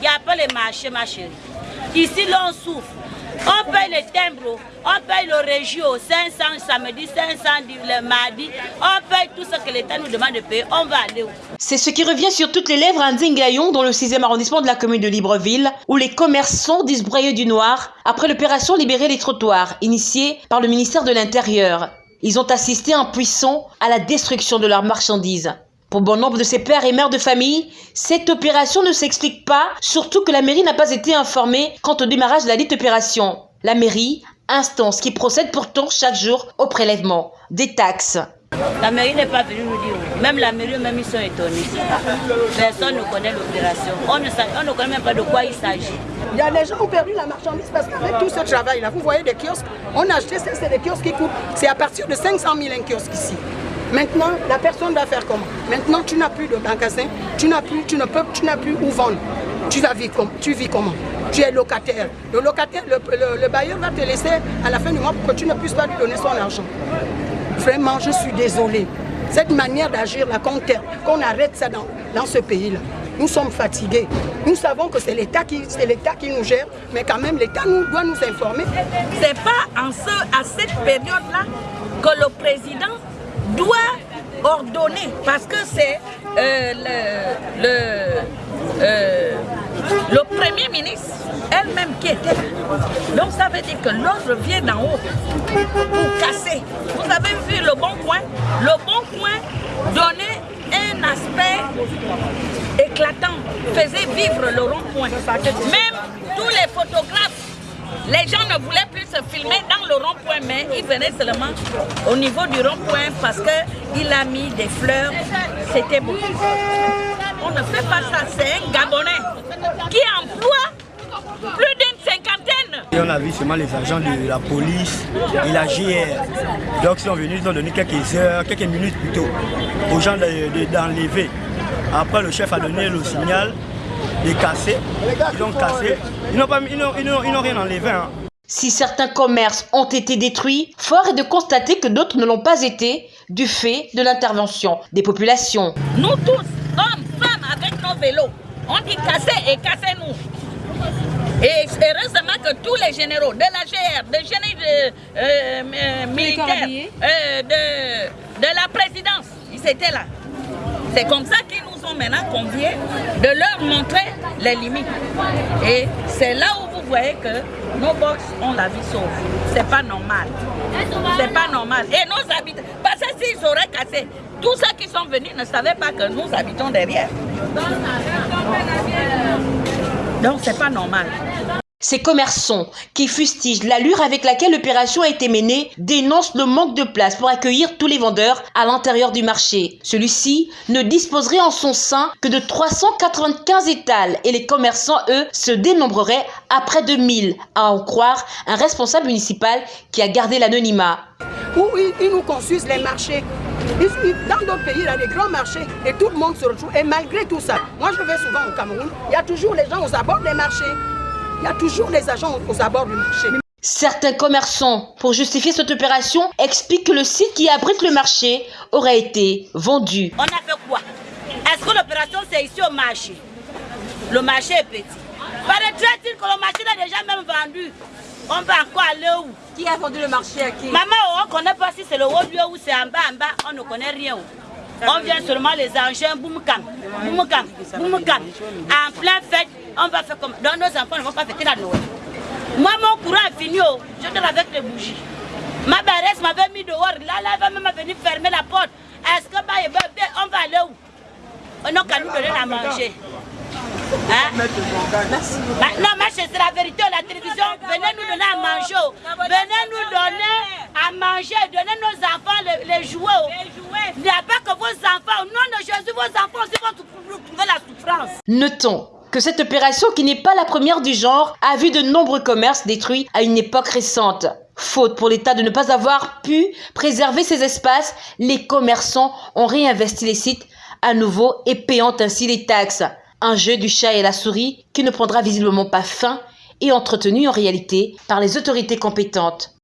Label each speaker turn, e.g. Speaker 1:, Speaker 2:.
Speaker 1: Il n'y a pas les marchés, ma chérie. Ici, l'on souffre. On paye les timbres, on paye le régio, 500 samedi, 500 le mardi. On paye tout ce que l'État nous demande de payer. On va aller où?
Speaker 2: C'est ce qui revient sur toutes les lèvres à Ndingayon, dans le 6e arrondissement de la commune de Libreville, où les commerçants disent broyer du noir après l'opération Libérer les trottoirs, initiée par le ministère de l'Intérieur. Ils ont assisté impuissants à la destruction de leurs marchandises. Pour bon nombre de ces pères et mères de famille, cette opération ne s'explique pas, surtout que la mairie n'a pas été informée quant au démarrage de la dite opération. La mairie, instance qui procède pourtant chaque jour au prélèvement des taxes.
Speaker 1: La mairie n'est pas venue nous dire. Même la mairie, même ils sont étonnés. Personne ne connaît l'opération. On, on ne, connaît même pas de quoi il s'agit.
Speaker 3: Il y a des gens qui ont perdu la marchandise parce qu'avec tout ce travail-là, vous voyez des kiosques, on a acheté, c'est des kiosques qui coûtent, c'est à partir de 500 000 un kiosque ici. Maintenant, la personne va faire comment Maintenant, tu n'as plus de magasin, tu n'as plus, tu ne peux, tu n'as plus où vendre. Tu vas vivre tu vis comment? Tu es locataire. Le locataire, le, bailleur va te laisser à la fin du mois pour que tu ne puisses pas lui donner son argent. Vraiment, je suis désolée. Cette manière d'agir là, qu'on arrête ça dans, dans ce pays-là. Nous sommes fatigués. Nous savons que c'est l'État qui, qui nous gère, mais quand même l'État nous, doit nous informer.
Speaker 4: C'est pas en ce, à cette période-là que le président doit ordonner, parce que c'est euh, le, euh, le Premier ministre elle-même qui était là. Donc ça veut dire que l'ordre vient d'en haut pour casser. Vous avez vu le bon point Le bon point donnait un aspect éclatant, faisait vivre le rond-point. Même tous les photographes les gens ne voulaient plus se filmer dans le rond-point, mais ils venaient seulement au niveau du rond-point parce qu'il a mis des fleurs. C'était beau. On ne fait pas ça, c'est un Gabonais qui emploie plus d'une cinquantaine.
Speaker 5: Et on a vu seulement les agents de la police et la JR. Donc ils sont venus, ils ont donné quelques heures, quelques minutes plutôt aux gens d'enlever. Après le chef a donné le signal de casser. Ils ont cassé. Ils n'ont rien enlevé. Hein.
Speaker 2: Si certains commerces ont été détruits, fort est de constater que d'autres ne l'ont pas été du fait de l'intervention des populations.
Speaker 4: Nous tous, hommes, femmes, avec nos vélos, on dit casser et cassez-nous. Et heureusement que tous les généraux de la GR, de généraux de, euh, euh, militaires, euh, de, de la présidence, ils étaient là. C'est comme ça qu'ils nous ont maintenant conviés de leur montrer les limites. Et c'est là où voyez que nos box ont la vie sauve. C'est pas normal. C'est pas normal. Et nos habitants, parce que s'ils auraient cassé, tous ceux qui sont venus ne savaient pas que nous habitons derrière. Donc c'est pas normal.
Speaker 2: Ces commerçants qui fustigent l'allure avec laquelle l'opération a été menée dénoncent le manque de place pour accueillir tous les vendeurs à l'intérieur du marché. Celui-ci ne disposerait en son sein que de 395 étals et les commerçants, eux, se dénombreraient à près de 1000, à en croire un responsable municipal qui a gardé l'anonymat.
Speaker 3: Ils nous construisent les marchés. Dans d'autres pays, il y a des grands marchés et tout le monde se retrouve. Et malgré tout ça, moi je vais souvent au Cameroun, il y a toujours les gens aux abords des marchés. Il y a toujours des agents aux abords du marché.
Speaker 2: Certains commerçants, pour justifier cette opération, expliquent que le site qui abrite le marché aurait été vendu.
Speaker 1: On a fait quoi? Est-ce que l'opération c'est ici au marché? Le marché est petit. Paraîtrait-il que le marché est déjà même vendu? On va encore aller où?
Speaker 2: Qui a vendu le marché à qui?
Speaker 1: Maman, on ne connaît pas si c'est le haut lieu ou c'est en bas, en bas, on ne connaît rien. On vient seulement les engins, boum cam, boum cam, boum cam. En plein fête, on va faire comme... Donc nos enfants ne vont pas fêter la Noël. Moi, mon courant est fini, oh. je donne avec les bougies. Ma béresse m'avait mis dehors, là, là, elle va même venir fermer la porte. Est-ce que bah, on va aller où? On n'a qu'à nous donner à manger. Hein? Bah, non, mais c'est la vérité, la télévision, venez nous donner à manger. Oh. Venez nous donner à manger, donner nos enfants les, les jouets. Oh. Il n'y a pas que vos enfants, au
Speaker 2: Notons que cette opération, qui n'est pas la première du genre, a vu de nombreux commerces détruits à une époque récente. Faute pour l'État de ne pas avoir pu préserver ces espaces, les commerçants ont réinvesti les sites à nouveau et payant ainsi les taxes. Un jeu du chat et la souris qui ne prendra visiblement pas fin et entretenu en réalité par les autorités compétentes.